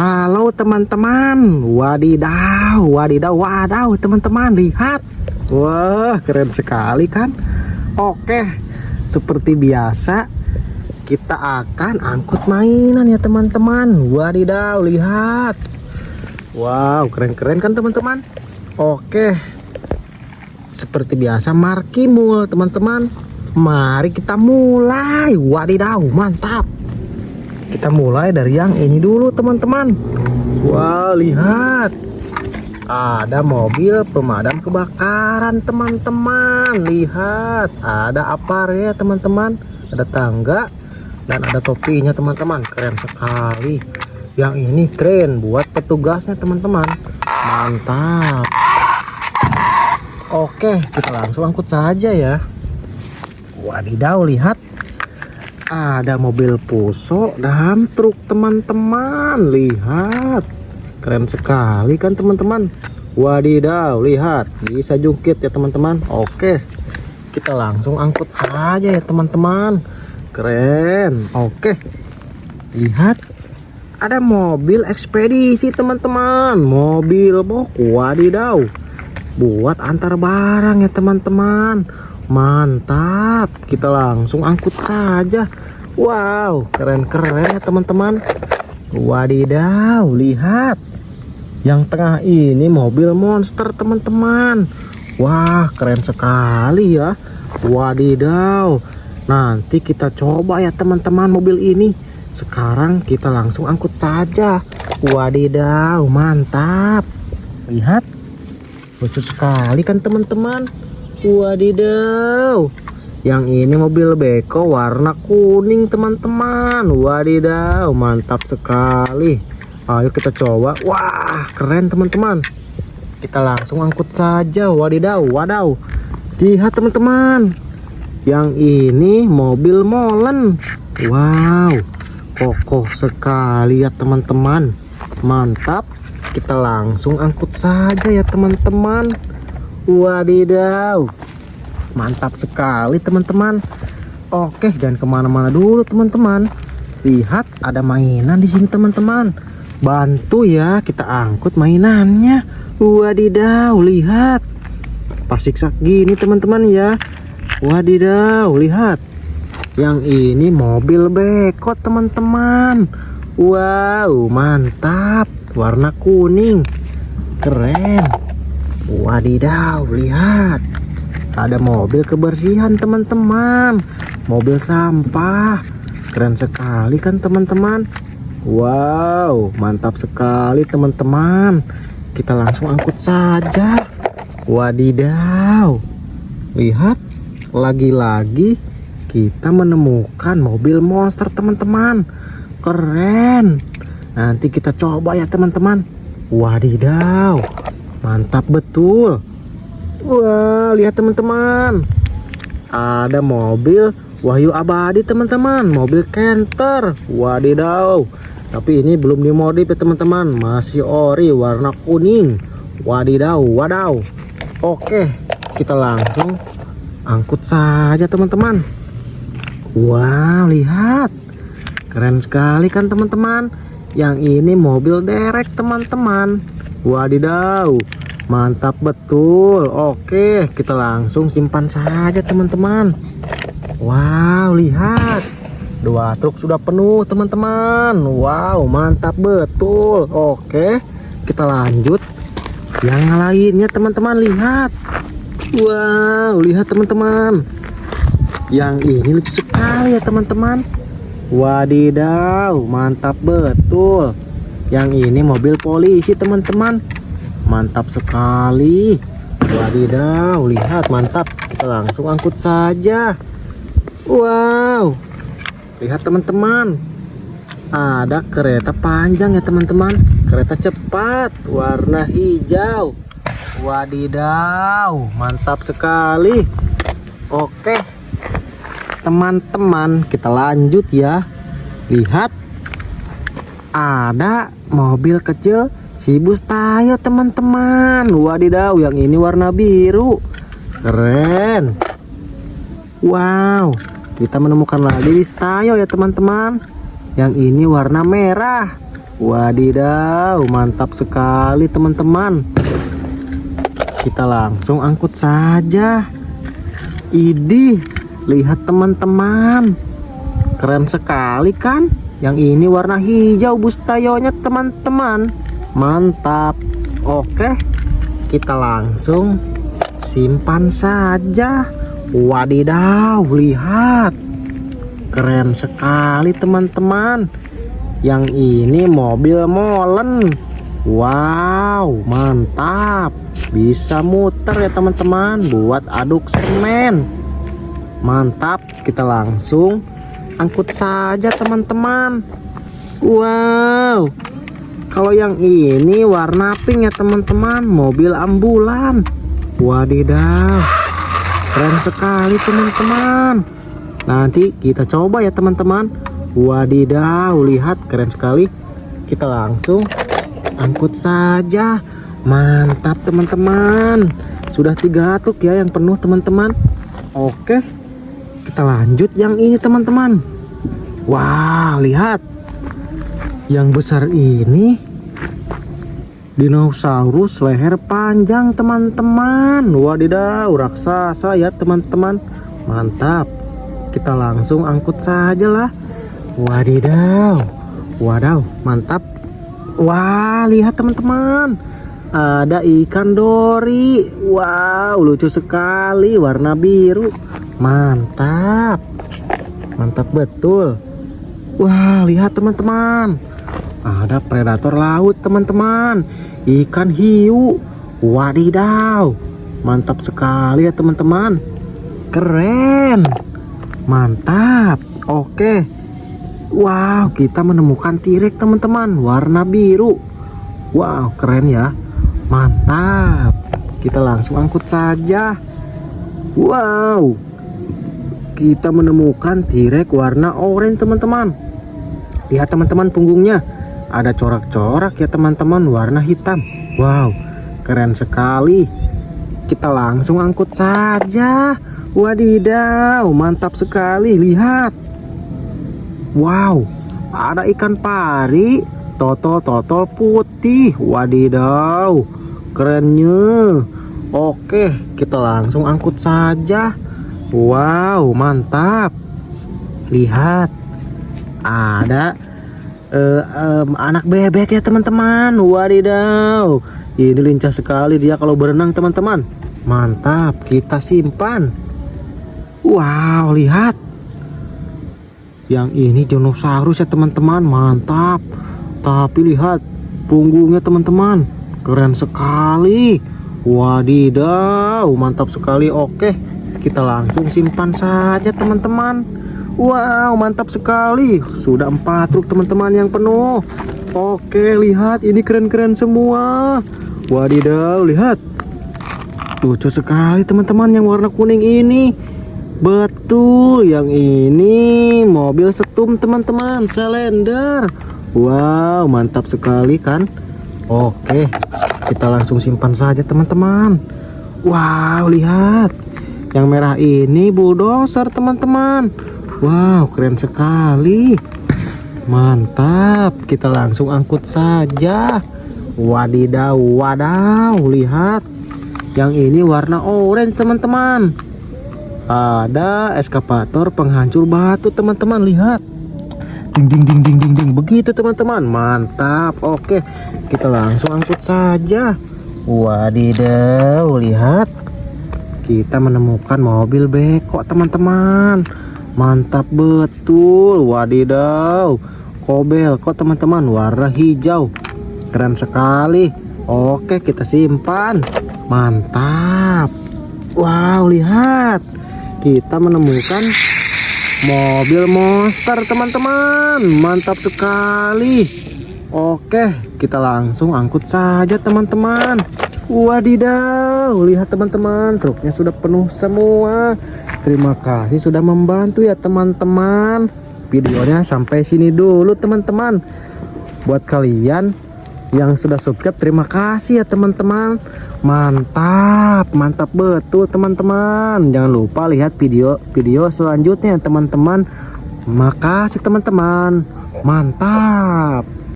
Halo teman-teman. Wadidaw Wadidaw Wadaw teman-teman. Lihat. Wah keren sekali kan? Oke Seperti biasa Kita akan angkut mainan ya teman-teman. Wadidaw Lihat. Wow keren-keren kan teman-teman? Oke. Seperti biasa markimul teman-teman. Mari kita mulai. Wadidaw mantap kita mulai dari yang ini dulu teman-teman. Wah lihat. Ada mobil pemadam kebakaran teman-teman. Lihat ada apa ya teman-teman. Ada tangga dan ada topinya teman-teman. Keren sekali. Yang ini keren buat petugasnya teman-teman. Mantap. Oke kita langsung angkut saja ya. Wadidaw lihat ada mobil puso dan truk teman-teman. Lihat. Keren sekali kan teman-teman? Wadidaw lihat. Bisa jungkit ya teman-teman? Oke. Kita langsung angkut saja ya teman-teman. Keren. Oke. Lihat. Ada mobil ekspedisi teman-teman. Mobil bok. Wadidaw. Buat antar barang ya teman-teman mantap. Kita langsung angkut saja. Wow keren-keren ya teman-teman. Wadidaw lihat. Yang tengah ini mobil monster teman-teman. Wah keren sekali ya. Wadidaw. Nanti kita coba ya teman-teman mobil ini. Sekarang kita langsung angkut saja. Wadidaw mantap. Lihat. Lucu sekali kan teman-teman Wadidaw. Yang ini mobil beko warna kuning teman-teman. Wadidaw mantap sekali. Ayo kita coba. Wah keren teman-teman. Kita langsung angkut saja. Wadidaw wadaw Lihat teman-teman. Yang ini mobil molen. Wow Kokoh sekali ya teman-teman. Mantap. Kita langsung angkut saja ya teman-teman Wadidaw Mantap sekali teman-teman. Oke jangan ke mana-mana dulu teman-teman. Lihat ada mainan di sini teman-teman. Bantu ya kita angkut mainannya. Wadidaw lihat. Pas siksak gini teman-teman ya. Wadidaw lihat. Yang ini mobil beko teman-teman. Wow mantap. Warna kuning. Keren Wadidaw, lihat. Ada mobil kebersihan, teman-teman. Mobil sampah. Keren sekali kan, teman-teman? Wow, mantap sekali, teman-teman. Kita langsung angkut saja. Wadidaw. Lihat, lagi-lagi kita menemukan mobil monster, teman-teman. Keren. Nanti kita coba ya, teman-teman. Wadidaw mantap betul. Wah lihat teman-teman. Ada mobil Wahyu Abadi teman-teman. Mobil Canter. Wadidaw. Tapi ini belum dimodif ya teman-teman. Masih ori warna kuning. Wadidaw wadaw. Oke kita langsung angkut saja teman-teman. Wow lihat. Keren sekali kan teman-teman? Yang ini mobil derek teman-teman Wadidaw Mantap betul. Oke kita langsung simpan saja teman-teman. Wow lihat. Dua truk sudah penuh teman-teman. Wow mantap betul. Oke kita lanjut. Yang lainnya teman-teman lihat. Wow lihat teman-teman. Yang ini lucu sekali ya teman-teman. Wadidaw mantap betul yang ini mobil polisi teman-teman. Mantap sekali. Wadidaw lihat mantap. Kita langsung angkut saja. Wow. Lihat teman-teman. Ada kereta panjang ya teman-teman. Kereta cepat warna hijau. Wadidaw mantap sekali. Oke teman-teman kita lanjut ya. Lihat ada mobil kecil si bus tayo teman-teman wadidaw yang ini warna biru keren wow kita menemukan lagi bis tayo ya teman-teman yang ini warna merah Wadidaw, mantap sekali teman-teman. Kita langsung angkut saja. Idih, lihat teman-teman. Keren sekali kan? Yang ini warna hijau bustayonya teman-teman. Mantap. Oke, kita langsung simpan saja. Wadidaw, lihat. Keren sekali teman-teman yang ini mobil molen Wow mantap bisa muter ya teman-teman buat aduk semen mantap kita langsung angkut saja teman-teman Wow kalau yang ini warna pink ya teman-teman mobil ambulan wadidaw keren sekali teman-teman nanti kita coba ya teman-teman Wadidaw, lihat keren sekali. Kita langsung angkut saja. Mantap teman-teman. Sudah tiga atuk ya yang penuh teman-teman. Oke. Kita lanjut yang ini teman-teman. Wah, lihat. Yang besar ini dinosaurus leher panjang teman-teman. Wadidaw, raksasa ya teman-teman. Mantap. Kita langsung angkut saja lah. Wadidaw, wadaw, mantap. Wah, lihat teman-teman, ada ikan dori. Wow, lucu sekali, warna biru. Mantap, mantap betul. Wah, lihat teman-teman, ada predator laut teman-teman, ikan hiu. Wadidaw, mantap sekali ya teman-teman. Keren, mantap. Oke. Wow, kita menemukan tirek teman-teman, warna biru. Wow, keren ya. Mantap. Kita langsung angkut saja. Wow. Kita menemukan tirek warna oranye teman-teman. Lihat teman-teman punggungnya. Ada corak-corak ya teman-teman warna hitam. Wow, keren sekali. Kita langsung angkut saja. Wadidaw, mantap sekali. Lihat. Wow, ada ikan pari, totol-totol putih. Wadidaw, kerennya. Oke, kita langsung angkut saja. Wow, mantap. Lihat, ada uh, um, anak bebek ya teman-teman. Wadidaw, ini lincah sekali dia kalau berenang teman-teman. Mantap, kita simpan. Wow, lihat. Yang ini dinosaurus ya teman-teman. Mantap. Tapi lihat punggungnya teman-teman. Keren sekali. Wadidaw mantap sekali. Oke kita langsung simpan saja teman-teman wow mantap sekali sudah empat truk teman-teman yang penuh oke lihat ini keren-keren semua wadidaw lihat lucu sekali teman-teman yang warna kuning ini Betul, yang ini mobil setum teman-teman, selender. Wow, mantap sekali kan? Oke, kita langsung simpan saja teman-teman. Wow, lihat. Yang merah ini bulldozer teman-teman. Wow, keren sekali. Mantap, kita langsung angkut saja. Wadidaw, wadaw, lihat. Yang ini warna orange teman-teman. Ada eskapator penghancur batu teman-teman. Lihat. Ding ding ding ding ding ding. Begitu teman-teman. Mantap. Oke kita langsung angkut saja. Wadidaw lihat kita menemukan mobil beko teman-teman. Mantap betul wadidaw. Kobel kok teman-teman warna hijau. Keren sekali. Oke kita simpan. Mantap. Wow lihat. Kita menemukan mobil monster teman-teman. Mantap sekali. Oke kita langsung angkut saja teman-teman wadidaw lihat teman-teman truknya sudah penuh semua. Terima kasih sudah membantu ya teman-teman. Videonya sampai sini dulu teman-teman. Buat kalian yang sudah subscribe terima kasih ya teman-teman. Mantap mantap betul teman-teman. Jangan lupa lihat video-video selanjutnya teman-teman. Makasih teman-teman. Mantap